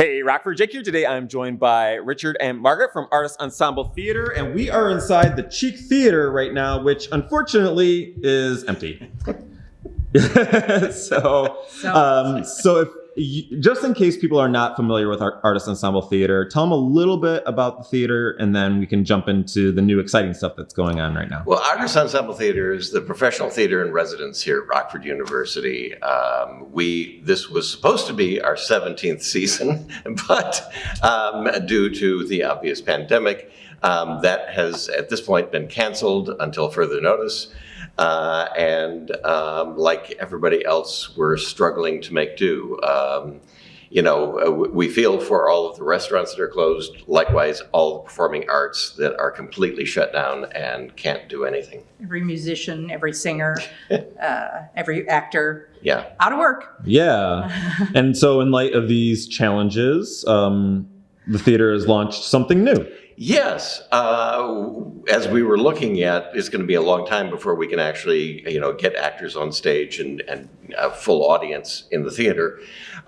Hey, Rockford Jake here. Today I'm joined by Richard and Margaret from Artist Ensemble Theater, and we are inside the Cheek Theater right now, which unfortunately is empty. so, um, so if just in case people are not familiar with our Artist Ensemble Theater, tell them a little bit about the theater, and then we can jump into the new exciting stuff that's going on right now. Well, Artist Ensemble Theater is the professional theater in residence here at Rockford University. Um, we this was supposed to be our 17th season, but um, due to the obvious pandemic, um, that has at this point been canceled until further notice. Uh, and um, like everybody else, we're struggling to make do. Um, you know, uh, we feel for all of the restaurants that are closed, likewise, all the performing arts that are completely shut down and can't do anything. Every musician, every singer, uh, every actor, Yeah. out of work. Yeah. and so, in light of these challenges, um, the theater has launched something new. Yes, uh, as we were looking at, it's going to be a long time before we can actually, you know, get actors on stage and, and a full audience in the theater.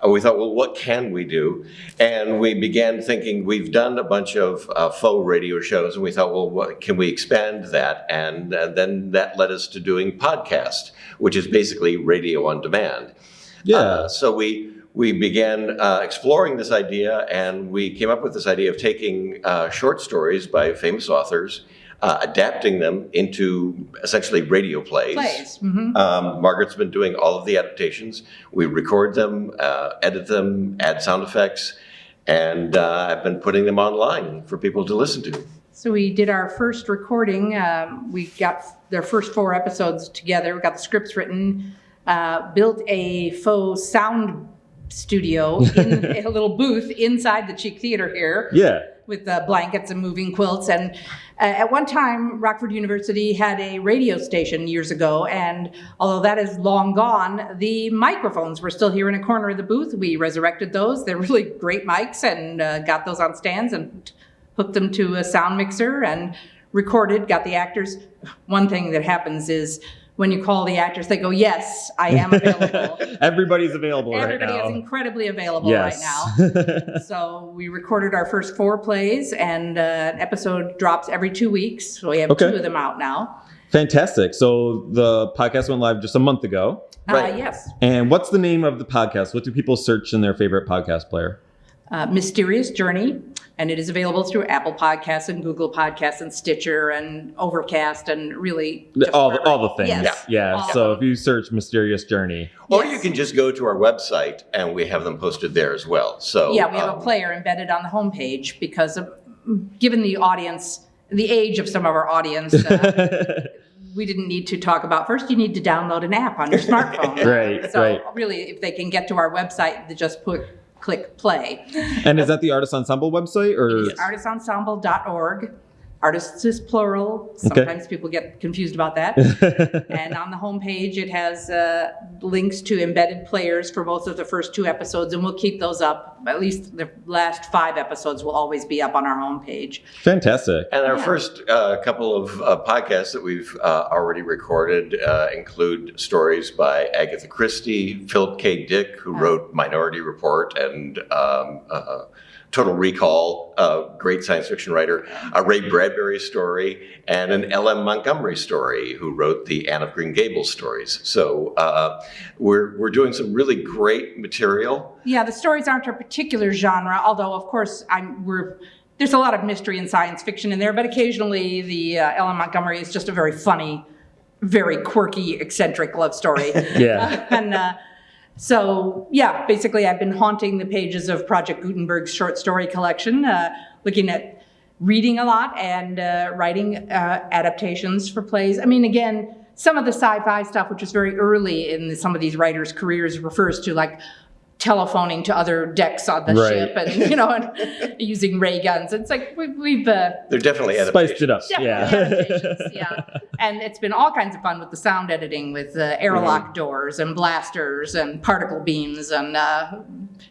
Uh, we thought, well, what can we do? And we began thinking, we've done a bunch of uh, faux radio shows, and we thought, well, what, can we expand that? And uh, then that led us to doing podcast, which is basically radio on demand. Yeah. Uh, so we we began uh, exploring this idea, and we came up with this idea of taking uh, short stories by famous authors, uh, adapting them into essentially radio plays. Plays. mhm. Um, Margaret's been doing all of the adaptations. We record them, uh, edit them, add sound effects, and uh, I've been putting them online for people to listen to. So we did our first recording. Um, we got their first four episodes together. We got the scripts written, uh, built a faux sound studio in a little booth inside the Cheek Theater here. yeah. with uh, blankets and moving quilts. And uh, at one time, Rockford University had a radio station years ago, and although that is long gone, the microphones were still here in a corner of the booth. We resurrected those. They're really great mics, and uh, got those on stands and hooked them to a sound mixer and recorded. Got the actors. One thing that happens is. When you call the actors, they go, "Yes, I am available." Everybody's available Everybody right now. is incredibly available yes. right now. So we recorded our first four plays, and uh, an episode drops every two weeks. So we have Okay. two of them out now. Fantastic. So the podcast went live just a month ago. Right. Uh, yes, And what's the name of the podcast? What do people search in their favorite podcast player? Uh, Mysterious Journey, and it is available through Apple Podcasts and Google Podcasts and Stitcher and Overcast and really all, wherever- all the things. Yes. Yeah. All So if you search Mysterious Journey, Or Yes. you can just go to our website, and we have them posted there as well. So Yeah, we have a um, player embedded on the homepage because of, given the audience, the age of some of our audience, uh, we didn't need to talk about. First, you need to download an app on your smartphone. Right, So right. really, if they can get to our website, they just put click play. and is that the Artist Ensemble website or? It's artistensemble.org. Artists is plural. Sometimes people get confused about that. and on the homepage, it has uh, links to embedded players for both of the first two episodes, and we'll keep those up. At least the last five episodes will always be up on our homepage. Fantastic. And our Yeah. first uh, couple of uh, podcasts that we've uh, already recorded uh, include stories by Agatha Christie, Philip K. Dick, who wrote Minority Report and um, uh, Total Recall, a great science fiction writer, a Ray Bradbury story, and an L.M. Montgomery story, who wrote the Anne of Green Gables stories. So uh, we're, we're doing some really great material. Yeah, the stories aren't a particular genre, although of course I'm we're there's a lot of mystery and science fiction in there, but occasionally the uh, L.M. Montgomery is just a very funny, very quirky, eccentric love story. Yeah. and uh, so yeah, basically I've been haunting the pages of Project Gutenberg's short story collection, uh, looking at reading a lot and uh, writing uh, adaptations for plays. I mean, again, some of the sci-fi stuff, which is very early in some of these writers' careers, refers to like telephoning to other decks on the Right. ship and you know and using ray guns. It's like we, we've uh, They're definitely Spiced it up. definitely Yeah. yeah. And it's been all kinds of fun with the sound editing, with uh, airlock Mm-hmm. doors and blasters and particle beams and uh,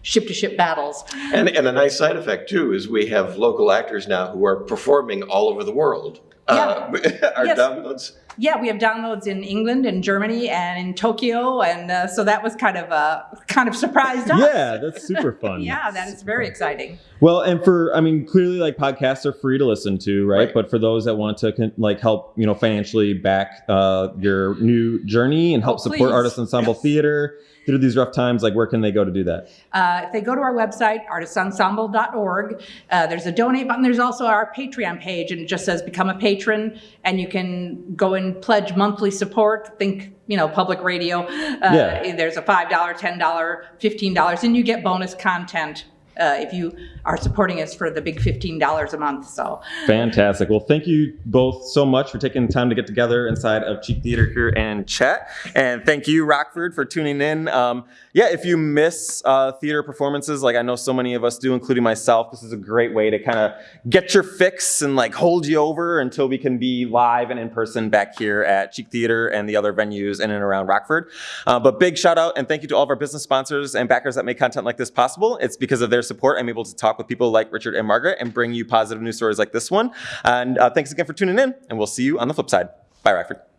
ship-to-ship battles. And, and a nice side effect too is we have local actors now who are performing all over the world. uh, our Yes. downloads. Yeah, we have downloads in England and Germany and in Tokyo, and uh, so that was kind of uh, kind of surprised us. Yeah, that's super fun. Yeah, that is very exciting. Well, and for I mean, clearly, like podcasts are free to listen to, right? Right. But for those that want to con- like help, you know, financially back uh, your new journey and help Oh, support please. Artist Ensemble Theater through these rough times, like where can they go to do that? Uh, if they go to our website, artistensemble.org, uh, there's a donate button. There's also our Patreon page, and it just says become a patron, and you can go and pledge monthly support. Think, you know, public radio. Uh, Yeah. There's a $5, $10, $15, and you get bonus content uh, if you are supporting us for the big $15 a month. So, Fantastic. Well, thank you both so much for taking the time to get together inside of Cheek Theater here and chat. And thank you, Rockford, for tuning in. Um, yeah, if you miss uh, theater performances, like I know so many of us do, including myself, this is a great way to kind of get your fix and like hold you over until we can be live and in person back here at Cheek Theater and the other venues in and around Rockford. Uh, but big shout out and thank you to all of our business sponsors and backers that make content like this possible. It's because of their support I'm able to talk with people like Richard and Margaret and bring you positive news stories like this one. And uh, thanks again for tuning in, and we'll see you on the flip side. Bye, Rockford.